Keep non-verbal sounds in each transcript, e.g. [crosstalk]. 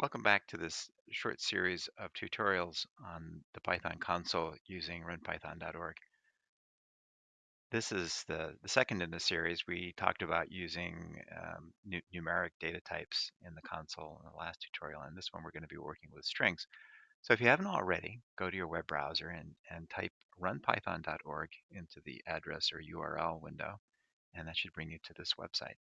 Welcome back to this short series of tutorials on the Python console using runpython.org. This is the, the second in the series. We talked about using um, nu numeric data types in the console in the last tutorial, and this one we're going to be working with strings. So if you haven't already, go to your web browser and, and type runpython.org into the address or URL window, and that should bring you to this website.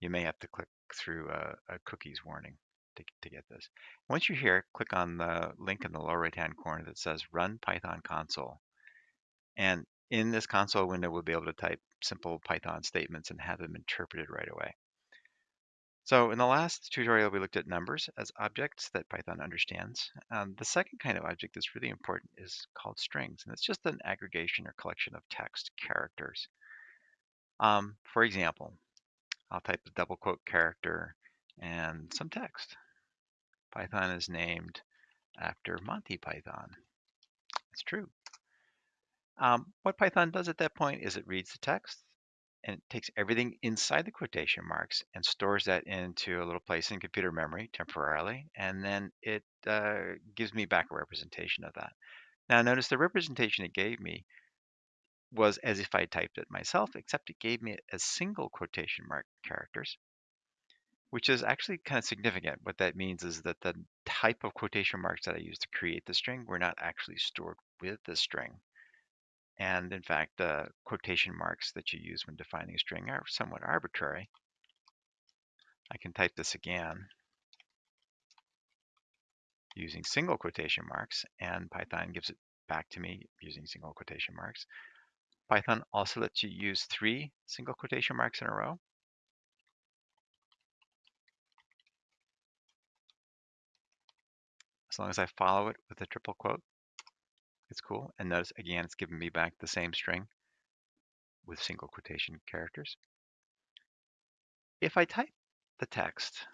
You may have to click through a, a cookies warning to, to get this. Once you're here, click on the link in the lower right-hand corner that says Run Python Console. And in this console window, we'll be able to type simple Python statements and have them interpreted right away. So in the last tutorial, we looked at numbers as objects that Python understands. Um, the second kind of object that's really important is called strings, and it's just an aggregation or collection of text characters. Um, for example, I'll type a double quote character and some text. Python is named after Monty Python. It's true. Um, what Python does at that point is it reads the text and it takes everything inside the quotation marks and stores that into a little place in computer memory temporarily, and then it uh, gives me back a representation of that. Now notice the representation it gave me was as if I typed it myself, except it gave me as single quotation mark characters which is actually kind of significant. What that means is that the type of quotation marks that I used to create the string were not actually stored with the string. And in fact, the quotation marks that you use when defining a string are somewhat arbitrary. I can type this again using single quotation marks, and Python gives it back to me using single quotation marks. Python also lets you use three single quotation marks in a row. As long as I follow it with a triple quote. It's cool. And notice again, it's giving me back the same string with single quotation characters. If I type the text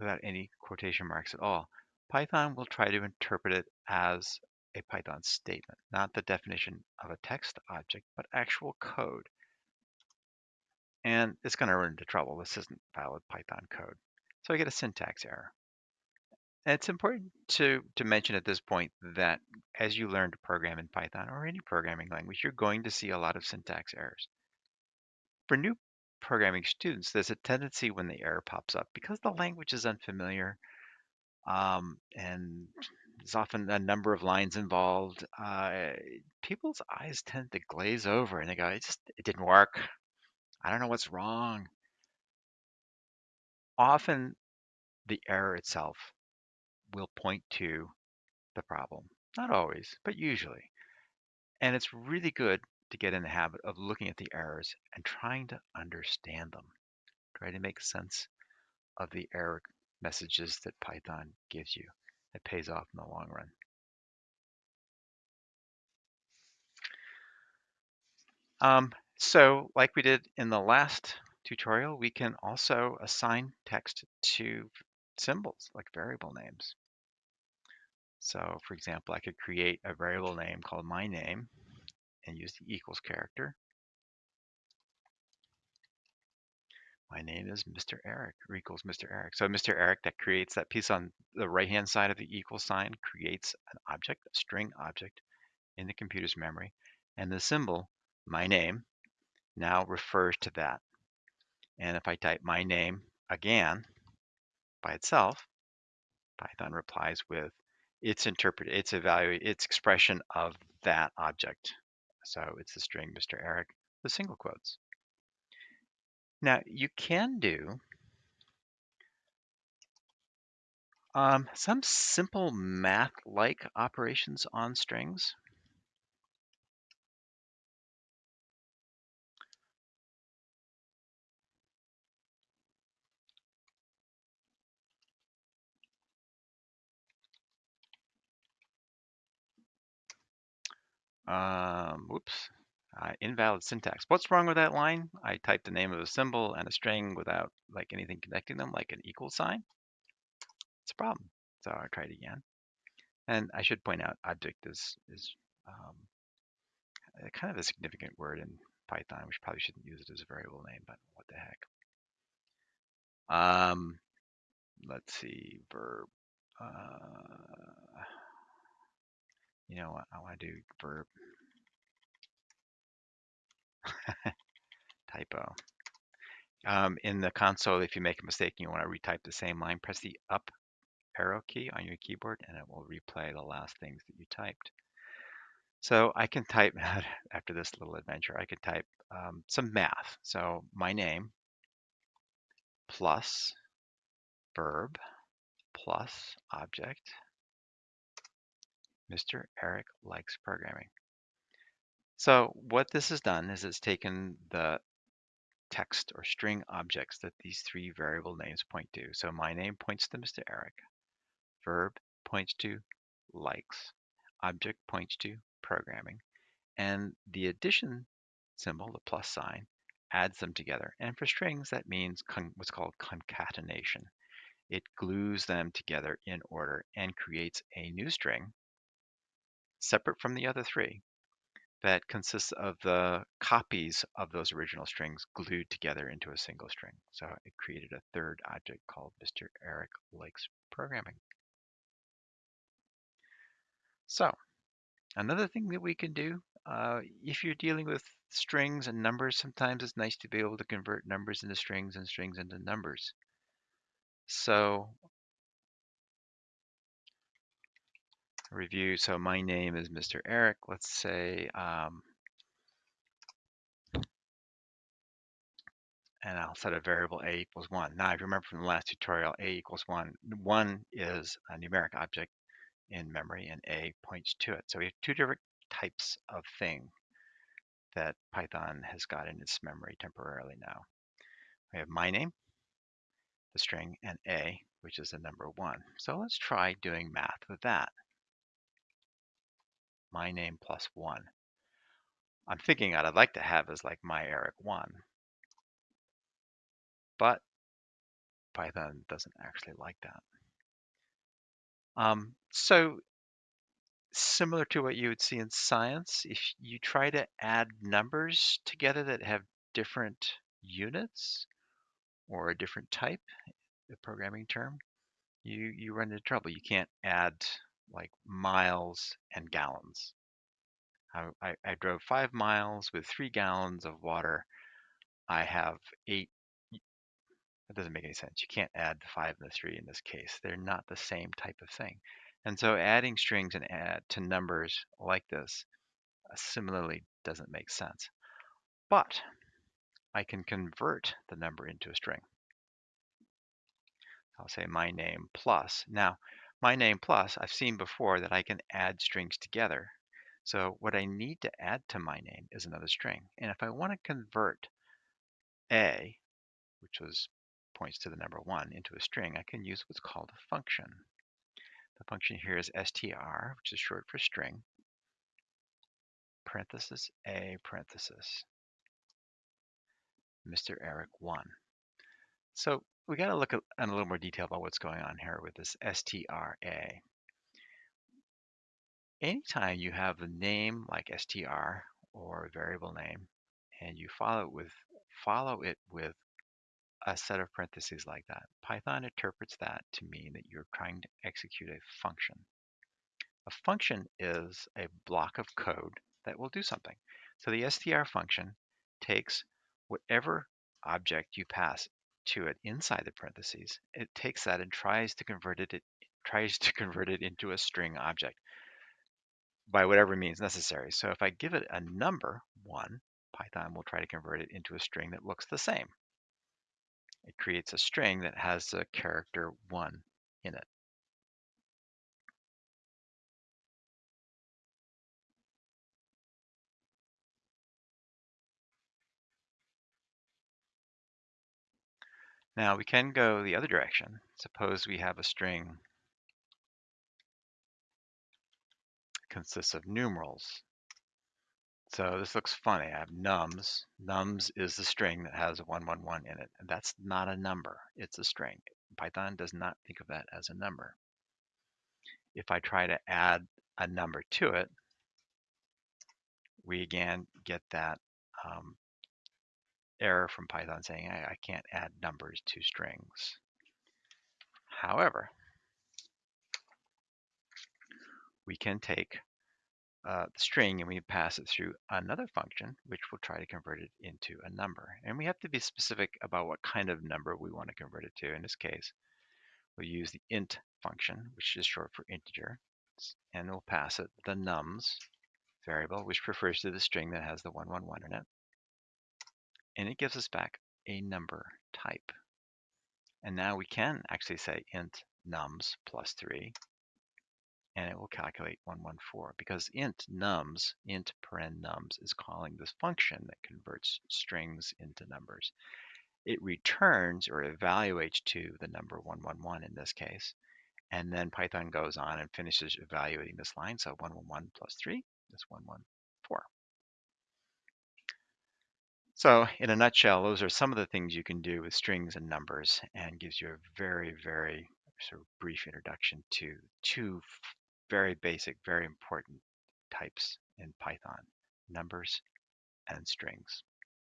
without any quotation marks at all, Python will try to interpret it as a Python statement, not the definition of a text object, but actual code. And it's going to run into trouble. This isn't valid Python code. So I get a syntax error. And it's important to, to mention at this point that as you learn to program in Python or any programming language, you're going to see a lot of syntax errors. For new programming students, there's a tendency when the error pops up, because the language is unfamiliar um, and there's often a number of lines involved, uh, people's eyes tend to glaze over and they go, it just, it didn't work. I don't know what's wrong often the error itself will point to the problem. Not always, but usually. And it's really good to get in the habit of looking at the errors and trying to understand them. Try to make sense of the error messages that Python gives you. It pays off in the long run. Um, so like we did in the last tutorial, we can also assign text to symbols like variable names. So for example, I could create a variable name called my name and use the equals character. My name is Mr. Eric or equals Mr. Eric. So Mr. Eric, that creates that piece on the right-hand side of the equal sign, creates an object, a string object in the computer's memory. And the symbol, my name, now refers to that. And if I type my name again by itself, Python replies with its interpret its evaluate its expression of that object. So it's the string Mr. Eric with single quotes. Now you can do um, some simple math-like operations on strings. Um, whoops, uh, invalid syntax. What's wrong with that line? I typed the name of a symbol and a string without like anything connecting them, like an equal sign. It's a problem. So I tried again. And I should point out object is, is um, kind of a significant word in Python. We probably shouldn't use it as a variable name, but what the heck. Um, let's see, verb. Uh, you know what? I want to do verb typo. Um, in the console, if you make a mistake and you want to retype the same line, press the up arrow key on your keyboard and it will replay the last things that you typed. So I can type, [laughs] after this little adventure, I can type um, some math. So my name plus verb plus object. Mr. Eric likes programming. So what this has done is it's taken the text or string objects that these three variable names point to. So my name points to Mr. Eric. Verb points to likes. Object points to programming. And the addition symbol, the plus sign, adds them together. And for strings, that means what's called concatenation. It glues them together in order and creates a new string separate from the other three that consists of the copies of those original strings glued together into a single string. So it created a third object called Mr. Eric Likes Programming. So another thing that we can do, uh, if you're dealing with strings and numbers, sometimes it's nice to be able to convert numbers into strings and strings into numbers. So review. So my name is Mr. Eric. Let's say, um, and I'll set a variable a equals one. Now, if you remember from the last tutorial, a equals one. One is a numeric object in memory and a points to it. So we have two different types of thing that Python has got in its memory temporarily now. We have my name, the string, and a, which is the number one. So let's try doing math with that my name plus one. I'm thinking what I'd like to have is like my Eric one, but Python doesn't actually like that. Um, so similar to what you would see in science, if you try to add numbers together that have different units or a different type, the programming term, you, you run into trouble. You can't add like miles and gallons. I, I, I drove five miles with three gallons of water. I have eight. That doesn't make any sense. You can't add the five and the three in this case. They're not the same type of thing. And so adding strings and add to numbers like this uh, similarly doesn't make sense. But I can convert the number into a string. I'll say my name plus. Now, my name plus, I've seen before that I can add strings together. So what I need to add to my name is another string. And if I want to convert a, which was points to the number one, into a string, I can use what's called a function. The function here is str, which is short for string, parenthesis a parenthesis, Mr. Eric 1. So we got to look at, in a little more detail about what's going on here with this STRA. Anytime you have a name like str or a variable name, and you follow it with follow it with a set of parentheses like that, Python interprets that to mean that you're trying to execute a function. A function is a block of code that will do something. So the str function takes whatever object you pass to it inside the parentheses, it takes that and tries to convert it, it tries to [laughs] convert it into a string object by whatever means necessary. So if I give it a number, one, Python will try to convert it into a string that looks the same. It creates a string that has the character one in it. Now we can go the other direction. Suppose we have a string consists of numerals. So this looks funny. I have nums. Nums is the string that has a 111 in it. And that's not a number. It's a string. Python does not think of that as a number. If I try to add a number to it, we again get that um, error from Python saying I, I can't add numbers to strings. However, we can take uh, the string and we pass it through another function, which will try to convert it into a number. And we have to be specific about what kind of number we want to convert it to. In this case, we'll use the int function, which is short for integer, and we'll pass it the nums variable, which refers to the string that has the 111 in it. And it gives us back a number type. And now we can actually say int nums plus 3 and it will calculate 114 because int nums, int paren nums, is calling this function that converts strings into numbers. It returns or evaluates to the number 111 in this case, and then Python goes on and finishes evaluating this line. So 111 plus 3 is 114. So in a nutshell, those are some of the things you can do with strings and numbers and gives you a very, very sort of brief introduction to two very basic, very important types in Python, numbers and strings.